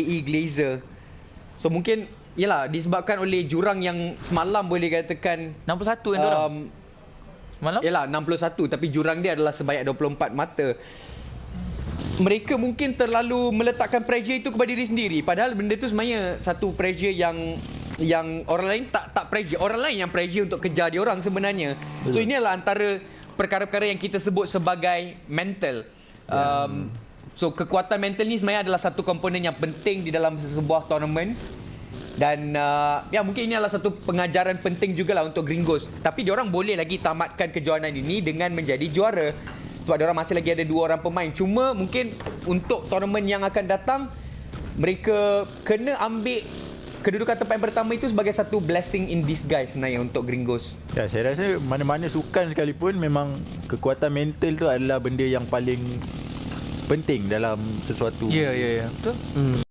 E Glazer. So mungkin yalah disebabkan oleh jurang yang semalam boleh katakan 61 yang dorang. um, Malam? yalah 61 tapi jurang dia adalah sebanyak 24 mata. Mereka mungkin terlalu meletakkan pressure itu kepada diri sendiri padahal benda tu sebenarnya satu pressure yang yang orang lain tak tak pressure orang lain yang pressure untuk kejar dia orang sebenarnya. So ini adalah antara perkara-perkara yang kita sebut sebagai mental. Um, so kekuatan mental ni sebenarnya adalah satu komponen yang penting di dalam sebuah tournament dan uh, ya mungkin ini adalah satu pengajaran penting jugalah untuk Gringos. Tapi diorang boleh lagi tamatkan kejohanan ini dengan menjadi juara. Sebab diorang masih lagi ada dua orang pemain. Cuma mungkin untuk tournament yang akan datang mereka kena ambil kedudukan tempat yang pertama itu sebagai satu blessing in disguise sebenarnya untuk Gringos. Ya, saya rasa mana-mana sukan sekalipun memang kekuatan mental tu adalah benda yang paling penting dalam sesuatu. Ya, ya, ya. Betul. Hmm.